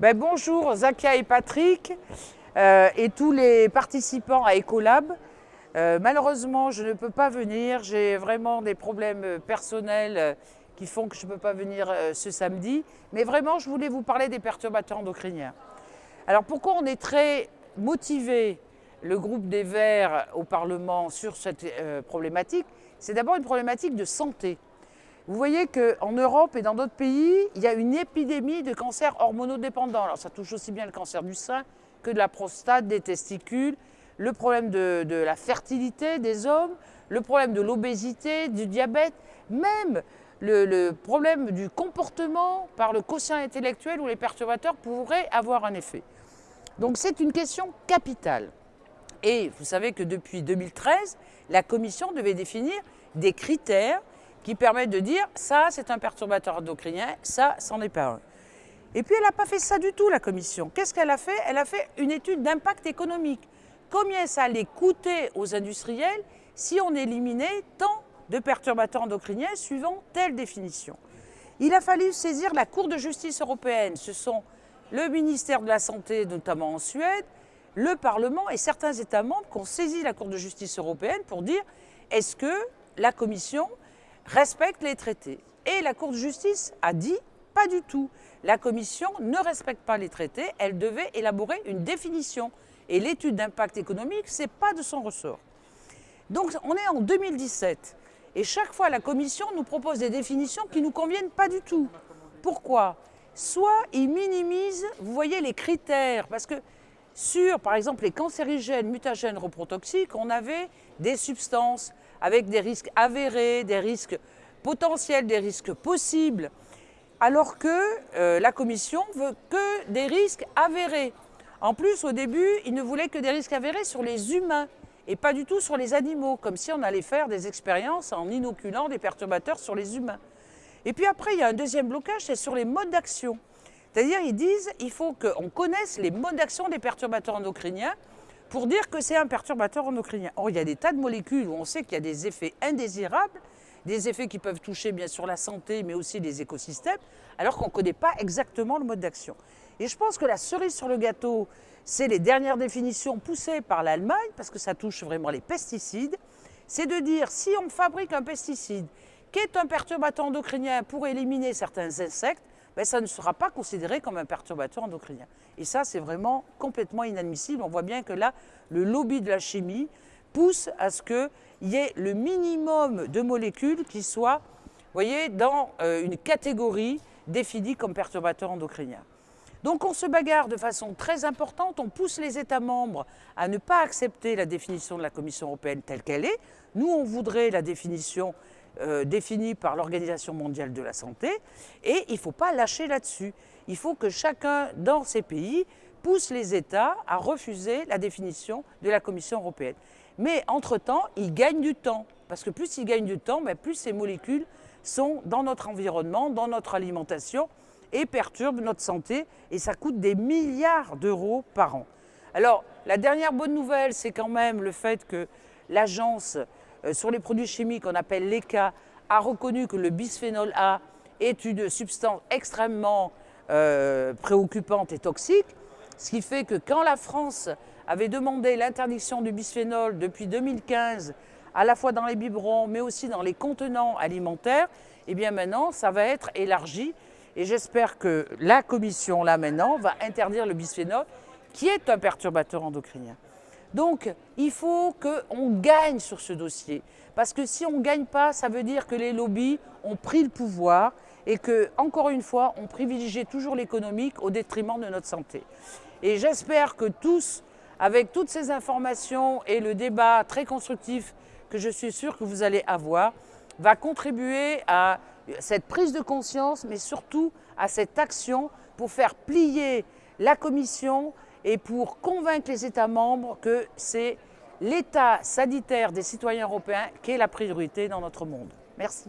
Ben, bonjour Zakia et Patrick euh, et tous les participants à Ecolab. Euh, malheureusement, je ne peux pas venir. J'ai vraiment des problèmes personnels euh, qui font que je ne peux pas venir ce samedi. Mais vraiment, je voulais vous parler des perturbateurs endocriniens. Alors pourquoi on est très motivé, le groupe des Verts au Parlement, sur cette problématique? C'est d'abord une problématique de santé. Vous voyez qu'en Europe et dans d'autres pays, il y a une épidémie de cancers hormonodépendants. Alors ça touche aussi bien le cancer du sein que de la prostate, des testicules, le problème de, la fertilité des hommes, le problème de l'obésité, du diabète, même le, le, problème du comportement par le quotient intellectuel où les perturbateurs pourraient avoir un effet. Donc c'est une question capitale. Et vous savez que depuis 2013, la Commission devait définir des critères qui permettent de dire ça c'est un perturbateur endocrinien, ça c'en est pas un. Et puis elle n'a pas fait ça du tout la commission. Qu'est-ce qu'elle a fait? Elle a fait une étude d'impact économique. Combien ça allait coûter aux industriels si on éliminait tant de perturbateurs endocriniens suivant telle définition? Il a fallu saisir la Cour de justice européenne. Ce sont le ministère de la Santé, notamment en Suède, le Parlement et certains États membres qui ont saisi la Cour de justice européenne pour dire est-ce que la Commission respecte les traités. Et la Cour de justice a dit pas du tout. La Commission ne respecte pas les traités, elle devait élaborer une définition. Et l'étude d'impact économique, ce n'est pas de son ressort. Donc on est en 2017 et chaque fois la Commission nous propose des définitions qui ne nous conviennent pas du tout. Pourquoi? Soit ils minimisent, vous voyez, les critères, parce que sur, par exemple, les cancérigènes, mutagènes, reprotoxiques, on avait des substances avec des risques avérés, des risques potentiels, des risques possibles, alors que euh, la Commission veut que des risques avérés. En plus, au début, il ne voulait que des risques avérés sur les humains et pas du tout sur les animaux, comme si on allait faire des expériences en inoculant des perturbateurs sur les humains. Et puis après, il y a un deuxième blocage, c'est sur les modes d'action. C'est-à-dire, ils disent qu'il faut qu'on connaisse les modes d'action des perturbateurs endocriniens pour dire que c'est un perturbateur endocrinien. Or, il y a des tas de molécules où on sait qu'il y a des effets indésirables, des effets qui peuvent toucher bien sûr la santé, mais aussi les écosystèmes, alors qu'on ne connaît pas exactement le mode d'action. Et je pense que la cerise sur le gâteau, c'est les dernières définitions poussées par l'Allemagne, parce que ça touche vraiment les pesticides, c'est de dire si on fabrique un pesticide qui est un perturbateur endocrinien pour éliminer certains insectes, ça ne sera pas considéré comme un perturbateur endocrinien. Et ça, c'est vraiment complètement inadmissible. On voit bien que là, le lobby de la chimie pousse à ce qu'il y ait le minimum de molécules qui soient voyez, dans euh, une catégorie définie comme perturbateur endocrinien. Donc on se bagarre de façon très importante, on pousse les États membres à ne pas accepter la définition de la Commission européenne telle qu'elle est. Nous, on voudrait la définition euh, définie par l'Organisation mondiale de la santé, et il ne faut pas lâcher là-dessus. Il faut que chacun dans ces pays pousse les États à refuser la définition de la Commission européenne. Mais entre-temps, ils gagnent du temps, parce que plus ils gagnent du temps, ben, plus ces molécules sont dans notre environnement, dans notre alimentation, et perturbent notre santé, et ça coûte des milliards d'euros par an. Alors, la dernière bonne nouvelle, c'est quand même le fait que l'agence sur les produits chimiques qu'on appelle l'ECA a reconnu que le bisphénol A est une substance extrêmement euh, préoccupante et toxique, ce qui fait que quand la France avait demandé l'interdiction du bisphénol depuis 2015, à la fois dans les biberons, mais aussi dans les contenants alimentaires, et eh bien maintenant, ça va être élargi. Et j'espère que la Commission, là maintenant, va interdire le bisphénol, qui est un perturbateur endocrinien. Donc, il faut qu'on gagne sur ce dossier. Parce que si on ne gagne pas, ça veut dire que les lobbies ont pris le pouvoir et que, encore une fois, on privilégie toujours l'économique au détriment de notre santé. Et j'espère que tous, avec toutes ces informations et le débat très constructif que je suis sûr que vous allez avoir, va contribuer à cette prise de conscience, mais surtout à cette action pour faire plier la Commission et pour convaincre les États membres que c'est l'état sanitaire des citoyens européens qui est la priorité dans notre monde. Merci.